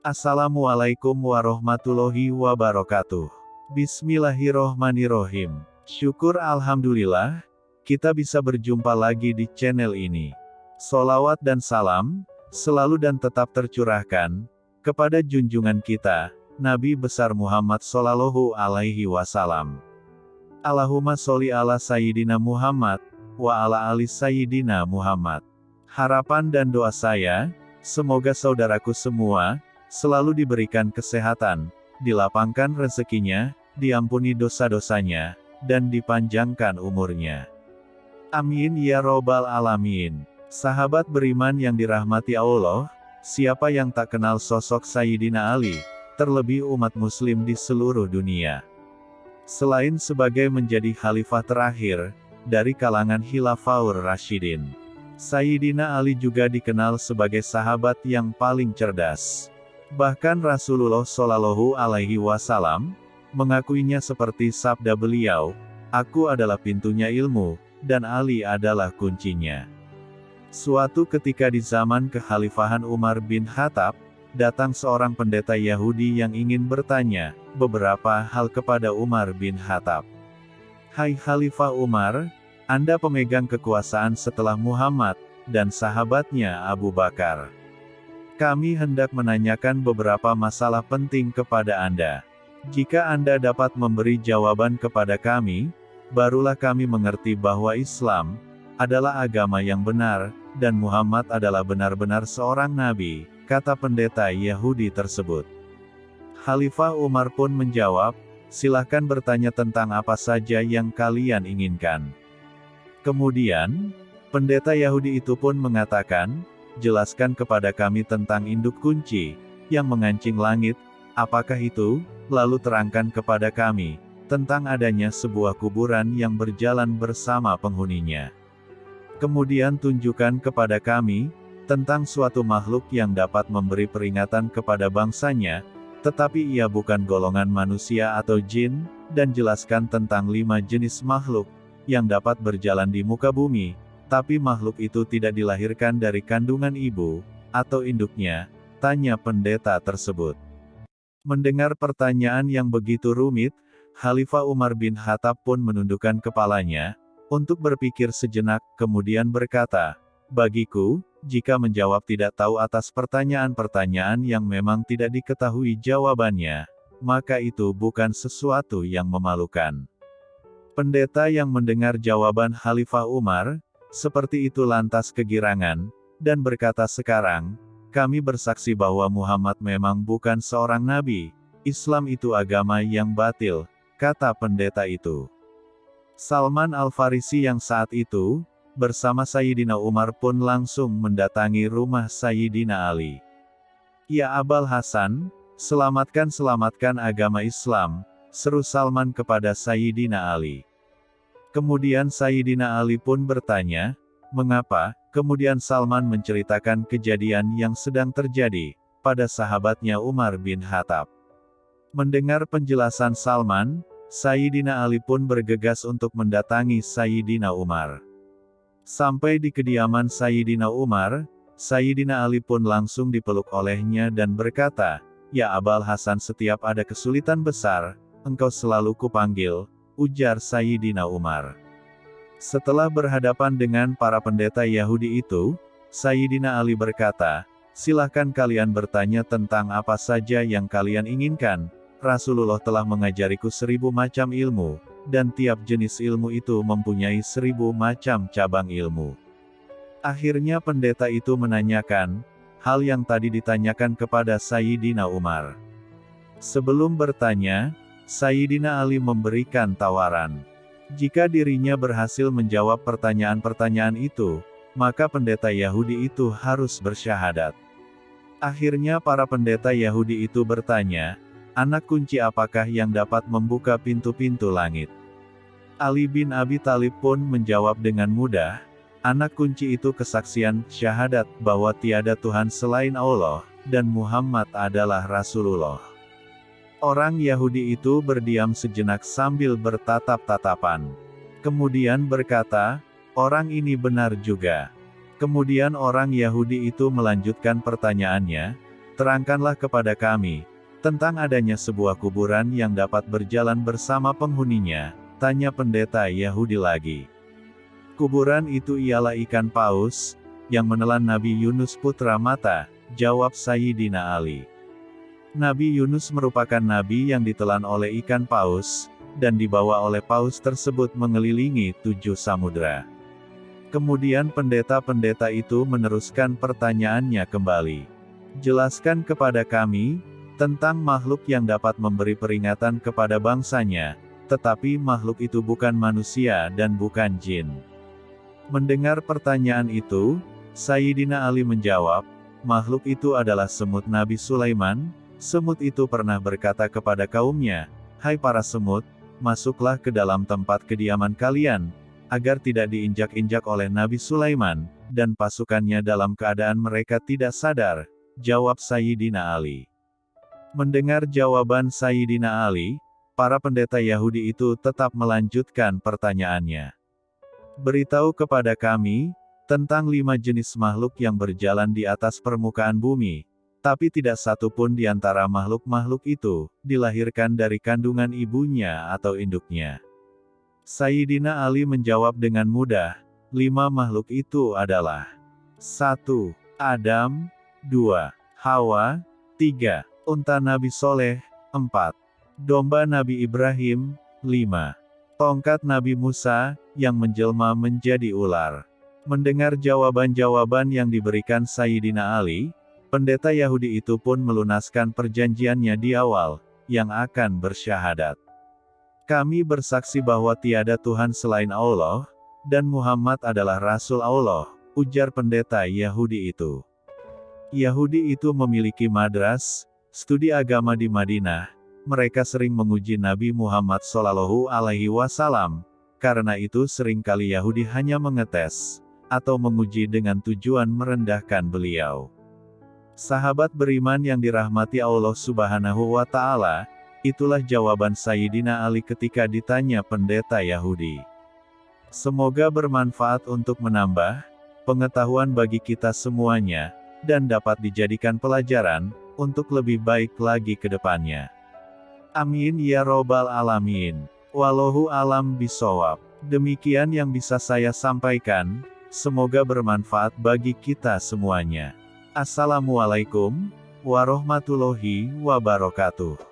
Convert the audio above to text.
Assalamualaikum warahmatullahi wabarakatuh. Bismillahirrohmanirrohim. Syukur Alhamdulillah, kita bisa berjumpa lagi di channel ini. Solawat dan salam, selalu dan tetap tercurahkan, kepada junjungan kita, Nabi besar Muhammad Sallallahu Alaihi Wasallam. Allahumma sholli ala Sayyidina Muhammad, wa ala ali Sayyidina Muhammad. Harapan dan doa saya, semoga saudaraku semua, selalu diberikan kesehatan, dilapangkan rezekinya, diampuni dosa-dosanya, dan dipanjangkan umurnya. Amin ya robbal alamin. Sahabat beriman yang dirahmati Allah, siapa yang tak kenal sosok Sayyidina Ali, terlebih umat muslim di seluruh dunia. Selain sebagai menjadi khalifah terakhir, dari kalangan Hilafaur Rashidin. Sayyidina Ali juga dikenal sebagai sahabat yang paling cerdas. Bahkan Rasulullah Shallallahu Alaihi Wasallam mengakuinya seperti sabda beliau, "Aku adalah pintunya ilmu, dan Ali adalah kuncinya." Suatu ketika di zaman kekhalifahan Umar bin Khattab, datang seorang pendeta Yahudi yang ingin bertanya beberapa hal kepada Umar bin Khattab. Hai Khalifah Umar, Anda pemegang kekuasaan setelah Muhammad dan sahabatnya Abu Bakar. Kami hendak menanyakan beberapa masalah penting kepada Anda. Jika Anda dapat memberi jawaban kepada kami, barulah kami mengerti bahwa Islam adalah agama yang benar, dan Muhammad adalah benar-benar seorang nabi, kata pendeta Yahudi tersebut. Khalifah Umar pun menjawab, silahkan bertanya tentang apa saja yang kalian inginkan. Kemudian, pendeta Yahudi itu pun mengatakan, jelaskan kepada kami tentang induk kunci, yang mengancing langit, apakah itu, lalu terangkan kepada kami, tentang adanya sebuah kuburan yang berjalan bersama penghuninya. Kemudian tunjukkan kepada kami, tentang suatu makhluk yang dapat memberi peringatan kepada bangsanya, tetapi ia bukan golongan manusia atau jin, dan jelaskan tentang lima jenis makhluk, yang dapat berjalan di muka bumi, tapi makhluk itu tidak dilahirkan dari kandungan ibu, atau induknya, tanya pendeta tersebut. Mendengar pertanyaan yang begitu rumit, Khalifah Umar bin Khattab pun menundukkan kepalanya, untuk berpikir sejenak, kemudian berkata, Bagiku, jika menjawab tidak tahu atas pertanyaan-pertanyaan yang memang tidak diketahui jawabannya, maka itu bukan sesuatu yang memalukan. Pendeta yang mendengar jawaban Khalifah Umar, seperti itu lantas kegirangan, dan berkata sekarang, kami bersaksi bahwa Muhammad memang bukan seorang nabi, Islam itu agama yang batil, kata pendeta itu. Salman Al-Farisi yang saat itu, bersama Sayyidina Umar pun langsung mendatangi rumah Sayyidina Ali. Ya Abal Hasan, selamatkan-selamatkan agama Islam, seru Salman kepada Sayyidina Ali. Kemudian Sayyidina Ali pun bertanya, mengapa, kemudian Salman menceritakan kejadian yang sedang terjadi, pada sahabatnya Umar bin Khattab. Mendengar penjelasan Salman, Sayyidina Ali pun bergegas untuk mendatangi Sayyidina Umar. Sampai di kediaman Sayyidina Umar, Sayyidina Ali pun langsung dipeluk olehnya dan berkata, Ya Abal Hasan setiap ada kesulitan besar, engkau selalu kupanggil, ujar Sayyidina Umar. Setelah berhadapan dengan para pendeta Yahudi itu, Sayyidina Ali berkata, silahkan kalian bertanya tentang apa saja yang kalian inginkan, Rasulullah telah mengajariku seribu macam ilmu, dan tiap jenis ilmu itu mempunyai seribu macam cabang ilmu. Akhirnya pendeta itu menanyakan, hal yang tadi ditanyakan kepada Sayyidina Umar. Sebelum bertanya, Sayyidina Ali memberikan tawaran. Jika dirinya berhasil menjawab pertanyaan-pertanyaan itu, maka pendeta Yahudi itu harus bersyahadat. Akhirnya para pendeta Yahudi itu bertanya, anak kunci apakah yang dapat membuka pintu-pintu langit? Ali bin Abi Talib pun menjawab dengan mudah, anak kunci itu kesaksian, syahadat, bahwa tiada Tuhan selain Allah, dan Muhammad adalah Rasulullah. Orang Yahudi itu berdiam sejenak sambil bertatap-tatapan. Kemudian berkata, orang ini benar juga. Kemudian orang Yahudi itu melanjutkan pertanyaannya, terangkanlah kepada kami, tentang adanya sebuah kuburan yang dapat berjalan bersama penghuninya, tanya pendeta Yahudi lagi. Kuburan itu ialah ikan paus, yang menelan Nabi Yunus putra mata, jawab Sayyidina Ali. Nabi Yunus merupakan nabi yang ditelan oleh ikan paus, dan dibawa oleh paus tersebut mengelilingi tujuh samudera. Kemudian pendeta-pendeta itu meneruskan pertanyaannya kembali. Jelaskan kepada kami, tentang makhluk yang dapat memberi peringatan kepada bangsanya, tetapi makhluk itu bukan manusia dan bukan jin. Mendengar pertanyaan itu, Sayyidina Ali menjawab, makhluk itu adalah semut Nabi Sulaiman, Semut itu pernah berkata kepada kaumnya, Hai para semut, masuklah ke dalam tempat kediaman kalian, agar tidak diinjak-injak oleh Nabi Sulaiman, dan pasukannya dalam keadaan mereka tidak sadar, jawab Sayyidina Ali. Mendengar jawaban Sayyidina Ali, para pendeta Yahudi itu tetap melanjutkan pertanyaannya. Beritahu kepada kami, tentang lima jenis makhluk yang berjalan di atas permukaan bumi, tapi tidak satu pun di antara makhluk-makhluk itu, dilahirkan dari kandungan ibunya atau induknya. Sayyidina Ali menjawab dengan mudah, lima makhluk itu adalah 1. Adam 2. Hawa 3. Unta Nabi Soleh 4. Domba Nabi Ibrahim 5. Tongkat Nabi Musa, yang menjelma menjadi ular. Mendengar jawaban-jawaban yang diberikan Sayyidina Ali, Pendeta Yahudi itu pun melunaskan perjanjiannya di awal, yang akan bersyahadat. Kami bersaksi bahwa tiada Tuhan selain Allah, dan Muhammad adalah Rasul Allah, ujar pendeta Yahudi itu. Yahudi itu memiliki madras, studi agama di Madinah, mereka sering menguji Nabi Muhammad Shallallahu Alaihi Wasallam, karena itu sering kali Yahudi hanya mengetes, atau menguji dengan tujuan merendahkan beliau. Sahabat beriman yang dirahmati Allah Subhanahu wa Ta'ala, itulah jawaban Sayyidina Ali ketika ditanya pendeta Yahudi. Semoga bermanfaat untuk menambah pengetahuan bagi kita semuanya, dan dapat dijadikan pelajaran untuk lebih baik lagi ke depannya. Amin ya Robbal 'Alamin. Wallahu alam bisawab. Demikian yang bisa saya sampaikan, semoga bermanfaat bagi kita semuanya. Assalamualaikum warahmatullahi wabarakatuh.